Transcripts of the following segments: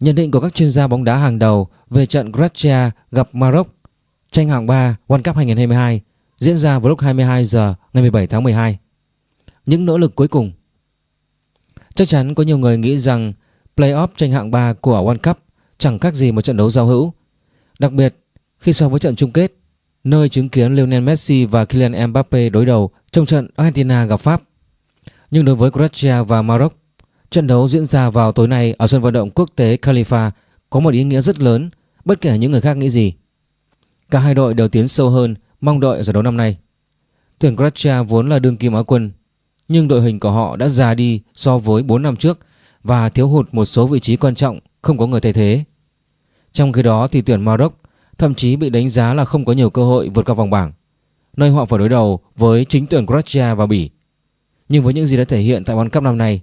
Nhận định của các chuyên gia bóng đá hàng đầu về trận Croatia gặp Maroc tranh hạng 3 World Cup 2022 diễn ra vào lúc 22 giờ ngày 17 tháng 12. Những nỗ lực cuối cùng Chắc chắn có nhiều người nghĩ rằng playoff tranh hạng 3 của World Cup chẳng khác gì một trận đấu giao hữu. Đặc biệt khi so với trận chung kết, nơi chứng kiến Lionel Messi và Kylian Mbappe đối đầu trong trận Argentina gặp Pháp. Nhưng đối với Croatia và Maroc, trận đấu diễn ra vào tối nay ở sân vận động quốc tế Khalifa có một ý nghĩa rất lớn bất kể những người khác nghĩ gì. Cả hai đội đều tiến sâu hơn mong đợi ở giải đấu năm nay. Tuyển Croatia vốn là đương kim Á quân, nhưng đội hình của họ đã già đi so với 4 năm trước và thiếu hụt một số vị trí quan trọng không có người thay thế. Trong khi đó thì tuyển Maroc thậm chí bị đánh giá là không có nhiều cơ hội vượt qua vòng bảng, nơi họ phải đối đầu với chính tuyển Croatia và Bỉ. Nhưng với những gì đã thể hiện tại World Cup năm nay,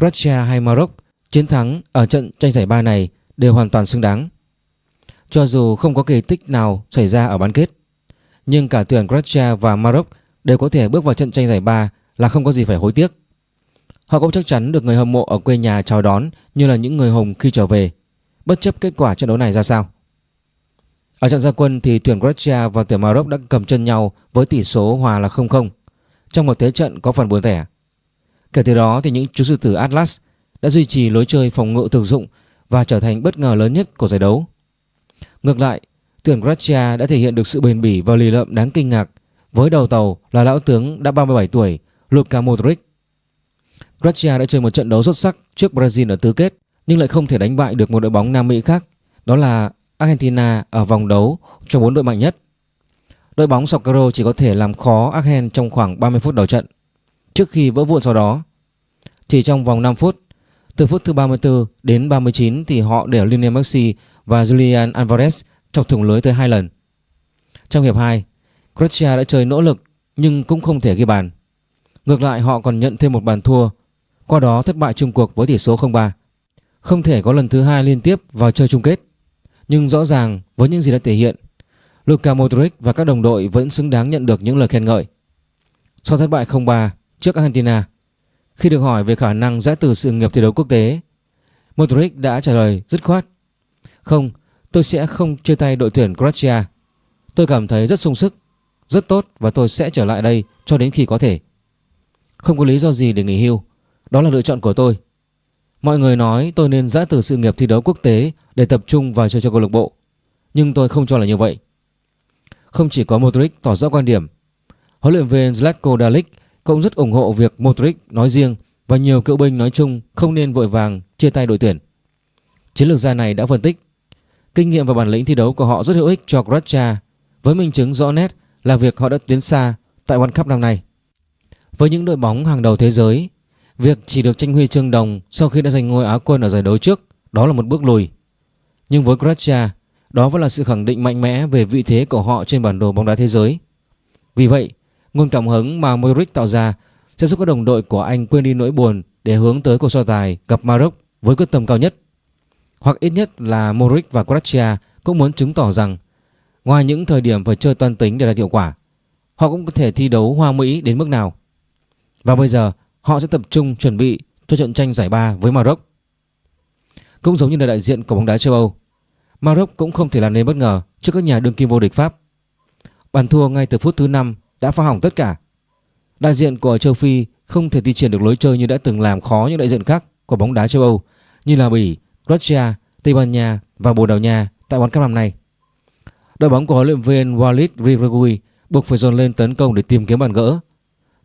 Croatia hay Maroc chiến thắng ở trận tranh giải ba này đều hoàn toàn xứng đáng. Cho dù không có kỳ tích nào xảy ra ở bán kết, nhưng cả tuyển Croatia và Maroc đều có thể bước vào trận tranh giải ba là không có gì phải hối tiếc. Họ cũng chắc chắn được người hâm mộ ở quê nhà chào đón như là những người hùng khi trở về, bất chấp kết quả trận đấu này ra sao. Ở trận gia quân thì tuyển Croatia và tuyển Maroc đã cầm chân nhau với tỷ số hòa là 0-0 trong một thế trận có phần buồn tẻ. Kể từ đó thì những chú sư tử Atlas đã duy trì lối chơi phòng ngự thực dụng và trở thành bất ngờ lớn nhất của giải đấu. Ngược lại, tuyển Croatia đã thể hiện được sự bền bỉ và lì lợm đáng kinh ngạc với đầu tàu là lão tướng đã 37 tuổi Luka Modric. Croatia đã chơi một trận đấu xuất sắc trước Brazil ở tứ kết nhưng lại không thể đánh bại được một đội bóng Nam Mỹ khác, đó là Argentina ở vòng đấu cho bốn đội mạnh nhất. Đội bóng Socorro chỉ có thể làm khó Argentina trong khoảng 30 phút đầu trận trước khi vỡ vụn sau đó. Chỉ trong vòng 5 phút, từ phút thứ 34 đến 39 thì họ để Lionel Messi và Julian Alvarez chọc thủng lưới tới hai lần. Trong hiệp 2, Croatia đã chơi nỗ lực nhưng cũng không thể ghi bàn. Ngược lại họ còn nhận thêm một bàn thua, qua đó thất bại chung cuộc với tỷ số 0-3. Không thể có lần thứ hai liên tiếp vào chơi chung kết. Nhưng rõ ràng với những gì đã thể hiện, Luka Modric và các đồng đội vẫn xứng đáng nhận được những lời khen ngợi. Sau thất bại 0-3 trước Argentina, khi được hỏi về khả năng giã từ sự nghiệp thi đấu quốc tế, Modric đã trả lời dứt khoát. Không, tôi sẽ không chia tay đội tuyển Croatia. Tôi cảm thấy rất sung sức, rất tốt và tôi sẽ trở lại đây cho đến khi có thể. Không có lý do gì để nghỉ hưu, đó là lựa chọn của tôi. Mọi người nói tôi nên giã từ sự nghiệp thi đấu quốc tế để tập trung vào chơi cho câu lạc bộ, nhưng tôi không cho là như vậy. Không chỉ có Modric tỏ rõ quan điểm, huấn luyện viên Zlatko Dalic cũng rất ủng hộ việc Modric nói riêng và nhiều cựu binh nói chung không nên vội vàng chia tay đội tuyển. Chiến lược gia này đã phân tích kinh nghiệm và bản lĩnh thi đấu của họ rất hữu ích cho Croatia với minh chứng rõ nét là việc họ đã tiến xa tại World Cup năm nay. Với những đội bóng hàng đầu thế giới, việc chỉ được tranh huy chương đồng sau khi đã giành ngôi Á quân ở giải đấu trước đó là một bước lùi. Nhưng với Croatia, đó vẫn là sự khẳng định mạnh mẽ về vị thế của họ trên bản đồ bóng đá thế giới. Vì vậy, nguồn cảm hứng mà Modric tạo ra sẽ giúp các đồng đội của anh quên đi nỗi buồn để hướng tới cuộc so tài gặp Maroc với quyết tâm cao nhất. Hoặc ít nhất là Modric và Croatia cũng muốn chứng tỏ rằng ngoài những thời điểm phải chơi toan tính để đạt hiệu quả, họ cũng có thể thi đấu hoa mỹ đến mức nào. Và bây giờ họ sẽ tập trung chuẩn bị cho trận tranh giải ba với Maroc. Cũng giống như là đại diện của bóng đá châu Âu, Maroc cũng không thể làm nên bất ngờ trước các nhà đương kim vô địch Pháp. Bàn thua ngay từ phút thứ 5 đã phá hỏng tất cả. Đại diện của châu Phi không thể thi triển được lối chơi như đã từng làm khó những đại diện khác của bóng đá châu Âu như là Bỉ, Croatia, Tây Ban Nha và Bồ Đào Nha tại World Cup năm nay. Đội bóng của huấn luyện viên Walid Regragui buộc phải dồn lên tấn công để tìm kiếm bàn gỡ.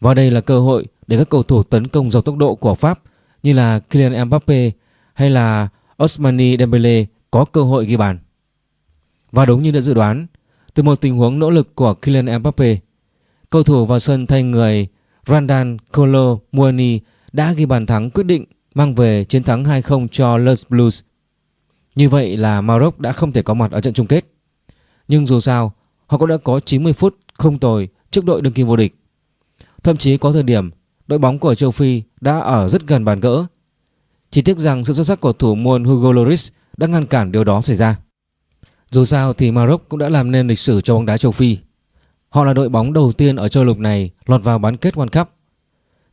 Và đây là cơ hội để các cầu thủ tấn công giàu tốc độ của Pháp như là Kylian Mbappe hay là Ousmane Dembele có cơ hội ghi bàn. Và đúng như đã dự đoán, từ một tình huống nỗ lực của Kylian Mbappe, cầu thủ vào sân thay người Randan Kolo Muani đã ghi bàn thắng quyết định mang về chiến thắng 2-0 cho Les Blues. Như vậy là Maroc đã không thể có mặt ở trận chung kết. Nhưng dù sao, họ cũng đã có 90 phút không tồi trước đội đương kim vô địch. Thậm chí có thời điểm đội bóng của châu Phi đã ở rất gần bàn gỡ. Chỉ tiếc rằng sự xuất sắc của thủ môn Hugo Lloris đã ngăn cản điều đó xảy ra. Dù sao thì Maroc cũng đã làm nên lịch sử cho bóng đá châu Phi. Họ là đội bóng đầu tiên ở châu lục này lọt vào bán kết World Cup.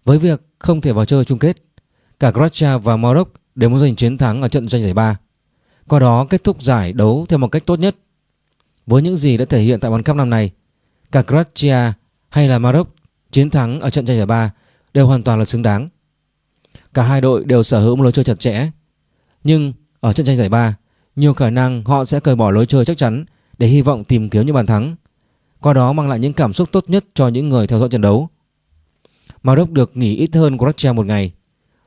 Với việc không thể vào chơi chung kết, cả Croatia và Maroc đều muốn giành chiến thắng ở trận tranh giải ba. qua đó kết thúc giải đấu theo một cách tốt nhất. Với những gì đã thể hiện tại World Cup năm nay, cả Croatia hay là Maroc chiến thắng ở trận tranh giải ba đều hoàn toàn là xứng đáng. Cả hai đội đều sở hữu một lối chơi chặt chẽ, nhưng ở trận tranh giải ba, nhiều khả năng họ sẽ cởi bỏ lối chơi chắc chắn để hy vọng tìm kiếm những bàn thắng, qua đó mang lại những cảm xúc tốt nhất cho những người theo dõi trận đấu. Maroc được nghỉ ít hơn Croatia một ngày.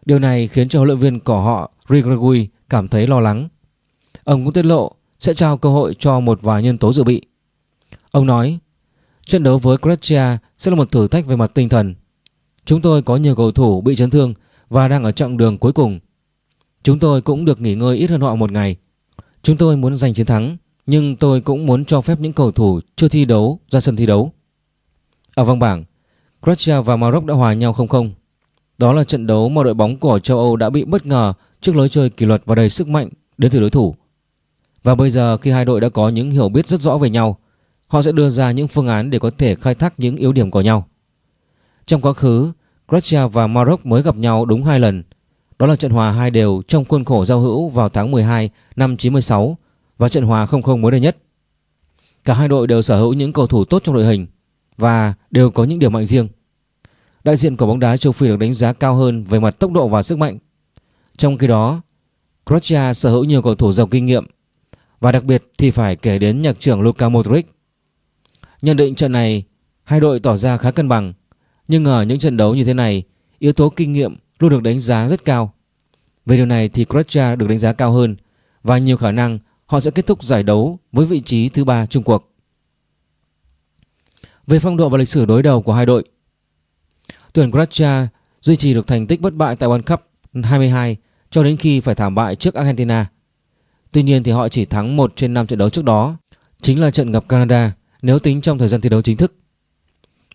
Điều này khiến cho huấn luyện viên của họ Rigregui cảm thấy lo lắng. Ông cũng tiết lộ sẽ trao cơ hội cho một vài nhân tố dự bị. Ông nói, trận đấu với Croatia sẽ là một thử thách về mặt tinh thần. Chúng tôi có nhiều cầu thủ bị chấn thương và đang ở chặng đường cuối cùng. Chúng tôi cũng được nghỉ ngơi ít hơn họ một ngày. Chúng tôi muốn giành chiến thắng, nhưng tôi cũng muốn cho phép những cầu thủ chưa thi đấu ra sân thi đấu. Ở vòng bảng, Croatia và Maroc đã hòa nhau 0-0. Đó là trận đấu mà đội bóng của châu Âu đã bị bất ngờ trước lối chơi kỷ luật và đầy sức mạnh đến từ đối thủ. Và bây giờ khi hai đội đã có những hiểu biết rất rõ về nhau, họ sẽ đưa ra những phương án để có thể khai thác những yếu điểm của nhau. Trong quá khứ, Croatia và Maroc mới gặp nhau đúng hai lần. Đó là trận hòa hai đều trong khuôn khổ giao hữu vào tháng 12 năm 96 và trận hòa 0-0 mới đây nhất. Cả hai đội đều sở hữu những cầu thủ tốt trong đội hình và đều có những điểm mạnh riêng. Đại diện của bóng đá châu Phi được đánh giá cao hơn về mặt tốc độ và sức mạnh. Trong khi đó, Croatia sở hữu nhiều cầu thủ giàu kinh nghiệm và đặc biệt thì phải kể đến nhạc trưởng Luka Modric. Nhận định trận này, hai đội tỏ ra khá cân bằng, nhưng ở những trận đấu như thế này, yếu tố kinh nghiệm luôn được đánh giá rất cao. Về điều này thì Croatia được đánh giá cao hơn và nhiều khả năng họ sẽ kết thúc giải đấu với vị trí thứ ba chung cuộc. Về phong độ và lịch sử đối đầu của hai đội, tuyển Croatia duy trì được thành tích bất bại tại World Cup 22 cho đến khi phải thảm bại trước Argentina. Tuy nhiên thì họ chỉ thắng 1 trên 5 trận đấu trước đó, chính là trận gặp Canada nếu tính trong thời gian thi đấu chính thức.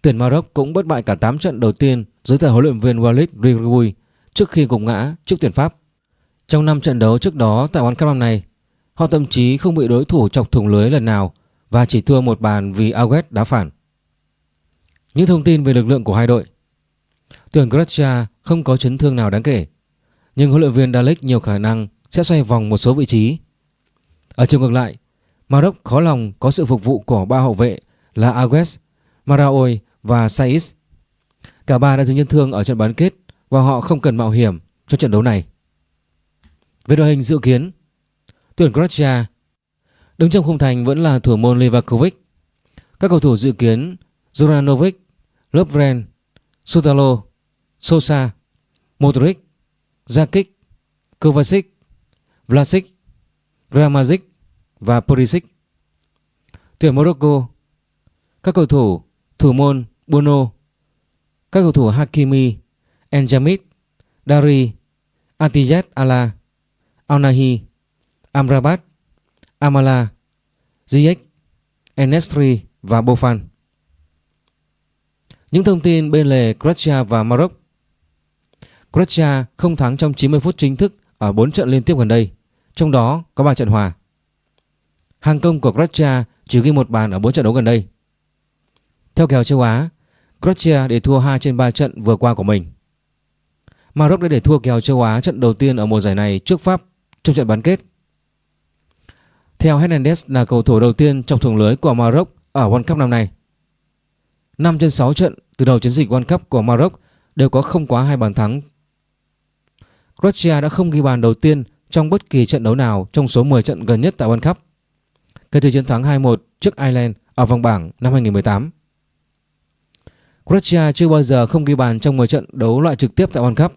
Tuyển Maroc cũng bất bại cả 8 trận đầu tiên dưới thời huấn luyện viên Walid Regragui trước khi gục ngã trước tuyển Pháp. Trong 5 trận đấu trước đó tại World Cup năm nay, họ thậm chí không bị đối thủ chọc thủng lưới lần nào và chỉ thua một bàn vì Aguet đá phản. Những thông tin về lực lượng của hai đội. Tuyển Croatia không có chấn thương nào đáng kể Nhưng huấn luyện viên Dalek nhiều khả năng sẽ xoay vòng một số vị trí. Ở chiều ngược lại Maroc khó lòng có sự phục vụ của ba hậu vệ là Agues, Maraoui và Saiz Cả ba đã dính chấn thương ở trận bán kết và họ không cần mạo hiểm cho trận đấu này. Về đội hình dự kiến Tuyển Croatia. Đứng trong khung thành vẫn là thủ môn Livakovic. Các cầu thủ dự kiến Zoranovic, Lovren, Sutalo, Sosa, Modric, Zakic, Kovacic, Vlasic, Gramazic và Pulisic. Tuyển Morocco. Các cầu thủ thủ môn Bono Các cầu thủ Hakimi, Enjamit, Dari, Atiyat Ala, Alnahi, Amrabat, Amala, Ziyech, Enestri và Bofan. Những thông tin bên lề Croatia và Maroc Croatia không thắng trong 90 phút chính thức ở 4 trận liên tiếp gần đây, trong đó có 3 trận hòa. Hàng công của Croatia chỉ ghi một bàn ở 4 trận đấu gần đây. Theo kèo châu Á, Croatia để thua 2 trên 3 trận vừa qua của mình. Maroc đã để thua kèo châu Á trận đầu tiên ở mùa giải này trước Pháp trong trận bán kết. Theo Hernandez là cầu thủ đầu tiên trong thủng lưới của Maroc ở World Cup năm nay. 5 trên 6 trận từ đầu chiến dịch World Cup của Maroc đều có không quá hai bàn thắng. Croatia đã không ghi bàn đầu tiên trong bất kỳ trận đấu nào trong số 10 trận gần nhất tại World Cup. Kể từ chiến thắng 2-1 trước Ireland ở vòng bảng năm 2018. Croatia chưa bao giờ không ghi bàn trong 10 trận đấu loại trực tiếp tại World Cup.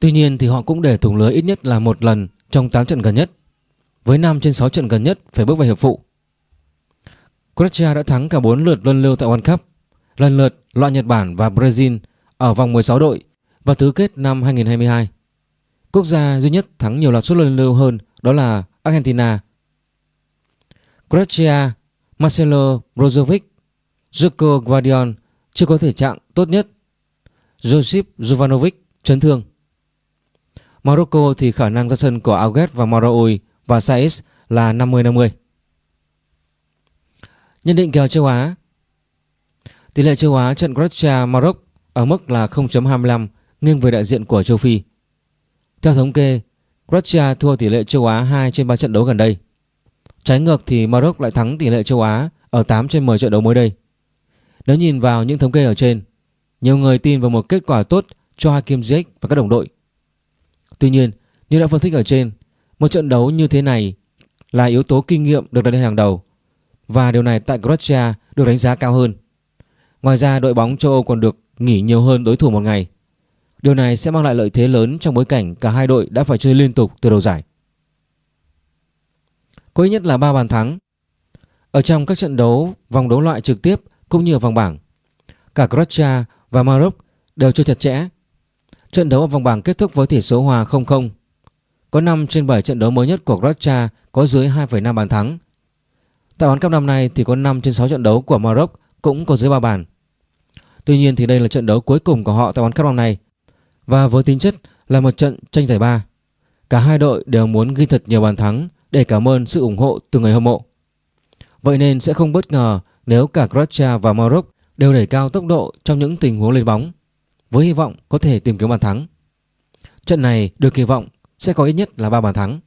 Tuy nhiên thì họ cũng để thủng lưới ít nhất là một lần trong 8 trận gần nhất. Với 5 trên 6 trận gần nhất phải bước vào hiệp phụ. Croatia đã thắng cả 4 lượt luân lưu tại World Cup lần lượt loại Nhật Bản và Brazil ở vòng 16 đội và tứ kết năm 2022. Quốc gia duy nhất thắng nhiều loạt suất luân lưu hơn đó là Argentina. Croatia, Marcelo Brozovic, Joko Guardian chưa có thể trạng tốt nhất. Josip Jovanovic chấn thương. Morocco thì khả năng ra sân của Auget và Maraui và Saiz là 50-50. Nhận định kèo châu Á Tỷ lệ châu Á trận Croatia Maroc ở mức là 0.25 nghiêng về đại diện của châu Phi. Theo thống kê, Croatia thua tỷ lệ châu Á 2 trên 3 trận đấu gần đây. Trái ngược thì Maroc lại thắng tỷ lệ châu Á ở 8 trên 10 trận đấu mới đây. Nếu nhìn vào những thống kê ở trên, nhiều người tin vào một kết quả tốt cho Hakim Ziyech và các đồng đội. Tuy nhiên, như đã phân tích ở trên, một trận đấu như thế này là yếu tố kinh nghiệm được đặt lên hàng đầu và điều này tại Croatia được đánh giá cao hơn. Ngoài ra đội bóng châu Âu còn được nghỉ nhiều hơn đối thủ một ngày. Điều này sẽ mang lại lợi thế lớn trong bối cảnh cả hai đội đã phải chơi liên tục từ đầu giải. Có ít nhất là 3 bàn thắng. Ở trong các trận đấu vòng đấu loại trực tiếp cũng như ở vòng bảng, cả Croatia và Maroc đều chơi chặt chẽ. Trận đấu ở vòng bảng kết thúc với tỷ số hòa 0-0. Có 5 trên 7 trận đấu mới nhất của Croatia có dưới 2,5 bàn thắng. Tại bán cấp năm nay thì có 5 trên 6 trận đấu của Maroc cũng có dưới 3 bàn. Tuy nhiên thì đây là trận đấu cuối cùng của họ tại bán cấp năm nay và với tính chất là một trận tranh giải ba. Cả hai đội đều muốn ghi thật nhiều bàn thắng để cảm ơn sự ủng hộ từ người hâm mộ. Vậy nên sẽ không bất ngờ nếu cả Croatia và Maroc đều đẩy cao tốc độ trong những tình huống lên bóng với hy vọng có thể tìm kiếm bàn thắng. Trận này được kỳ vọng sẽ có ít nhất là 3 bàn thắng.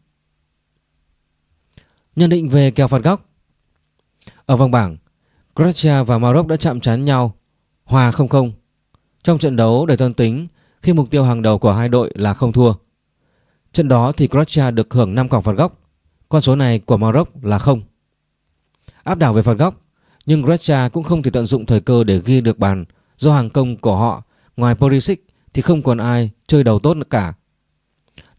Nhận định về kèo phạt góc Ở vòng bảng, Croatia và Maroc đã chạm trán nhau hòa 0-0 trong trận đấu đầy toan tính khi mục tiêu hàng đầu của hai đội là không thua. Trận đó thì Croatia được hưởng 5 còng phạt góc, con số này của Maroc là không. Áp đảo về phạt góc, nhưng Croatia cũng không thể tận dụng thời cơ để ghi được bàn do hàng công của họ ngoài Perisic thì không còn ai chơi đầu tốt nữa cả.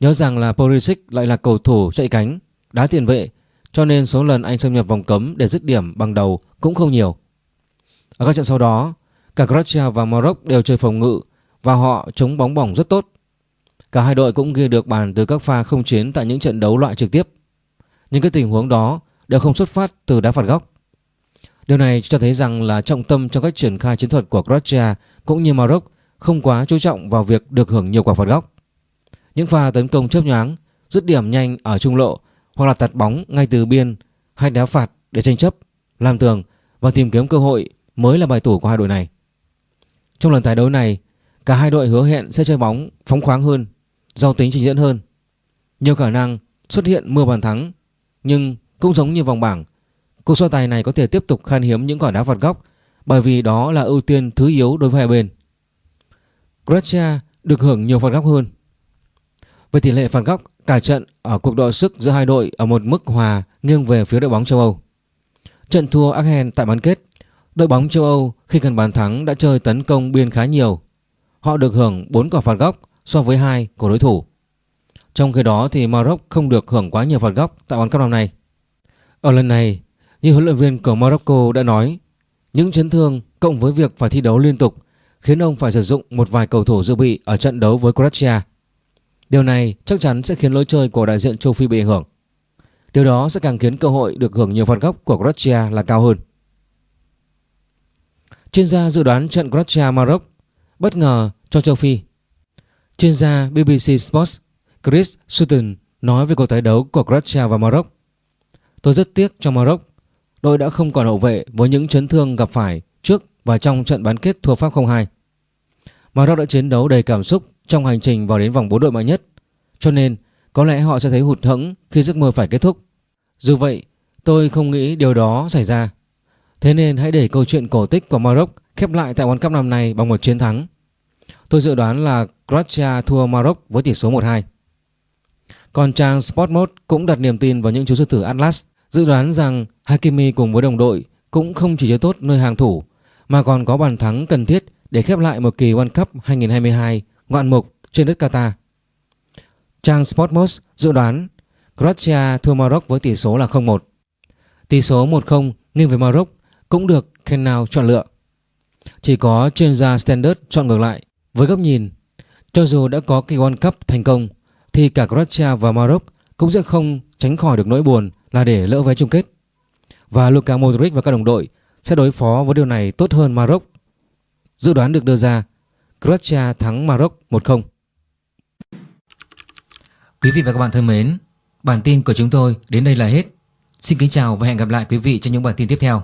Nhớ rằng là Perisic lại là cầu thủ chạy cánh, đá tiền vệ cho nên số lần anh xâm nhập vòng cấm để dứt điểm bằng đầu cũng không nhiều. Ở các trận sau đó, cả Croatia và Maroc đều chơi phòng ngự và họ chống bóng bổng rất tốt. Cả hai đội cũng ghi được bàn từ các pha không chiến tại những trận đấu loại trực tiếp. Nhưng cái tình huống đó đều không xuất phát từ đá phạt góc. Điều này cho thấy rằng là trọng tâm trong cách triển khai chiến thuật của Croatia cũng như Maroc không quá chú trọng vào việc được hưởng nhiều quả phạt góc. Những pha tấn công chớp nhoáng, dứt điểm nhanh ở trung lộ hoặc là tạt bóng ngay từ biên hay đá phạt để tranh chấp, làm tường và tìm kiếm cơ hội mới là bài tủ của hai đội này. Trong lần tái đấu này, cả hai đội hứa hẹn sẽ chơi bóng phóng khoáng hơn, giàu tính trình diễn hơn. Nhiều khả năng xuất hiện mưa bàn thắng, nhưng cũng giống như vòng bảng, cuộc so tài này có thể tiếp tục khan hiếm những quả đá phạt góc bởi vì đó là ưu tiên thứ yếu đối với hai bên. Croatia được hưởng nhiều phạt góc hơn. Về tỷ lệ phạt góc, cả trận ở cuộc đọ sức giữa hai đội ở một mức hòa nghiêng về phía đội bóng châu Âu. Trận thua Argen tại bán kết, đội bóng châu Âu khi cần bàn thắng đã chơi tấn công biên khá nhiều. Họ được hưởng 4 quả phạt góc so với hai của đối thủ. Trong khi đó thì Maroc không được hưởng quá nhiều phạt góc tại World Cup năm nay. Ở lần này, như huấn luyện viên của Morocco đã nói, những chấn thương cộng với việc phải thi đấu liên tục khiến ông phải sử dụng một vài cầu thủ dự bị ở trận đấu với Croatia. Điều này chắc chắn sẽ khiến lối chơi của đại diện châu Phi bị ảnh hưởng. Điều đó sẽ càng khiến cơ hội được hưởng nhiều phạt góc của Croatia là cao hơn. Chuyên gia dự đoán trận Croatia-Maroc bất ngờ cho châu Phi. Chuyên gia BBC Sports Chris Sutton nói về cuộc tái đấu của Croatia và Maroc. Tôi rất tiếc cho Maroc. Đội đã không còn hậu vệ với những chấn thương gặp phải trước và trong trận bán kết thua Pháp 0-2. Maroc đã chiến đấu đầy cảm xúc trong hành trình vào đến vòng 4 đội mạnh nhất. Cho nên có lẽ họ sẽ thấy hụt hẫng khi giấc mơ phải kết thúc. Dù vậy, tôi không nghĩ điều đó xảy ra. Thế nên hãy để câu chuyện cổ tích của Maroc khép lại tại World Cup năm nay bằng một chiến thắng. Tôi dự đoán là Croatia thua Maroc với tỷ số 1-2. Còn trang Sportmode cũng đặt niềm tin vào những chú sư tử Atlas, dự đoán rằng Hakimi cùng với đồng đội cũng không chỉ chơi tốt nơi hàng thủ mà còn có bàn thắng cần thiết để khép lại một kỳ World Cup 2022 ngoạn mục trên đất Qatar. Trang Sportmos dự đoán Croatia thua Maroc với tỷ số là 0-1. Tỷ số 1-0 nghiêng về Maroc cũng được Kenao chọn lựa. Chỉ có chuyên gia Standard chọn ngược lại với góc nhìn, cho dù đã có kỳ World Cup thành công, thì cả Croatia và Maroc cũng sẽ không tránh khỏi được nỗi buồn là để lỡ vé chung kết. Và Luka Modric và các đồng đội sẽ đối phó với điều này tốt hơn Maroc. Dự đoán được đưa ra Croatia thắng Maroc 1-0. Quý vị và các bạn thân mến, bản tin của chúng tôi đến đây là hết. Xin kính chào và hẹn gặp lại quý vị trong những bản tin tiếp theo.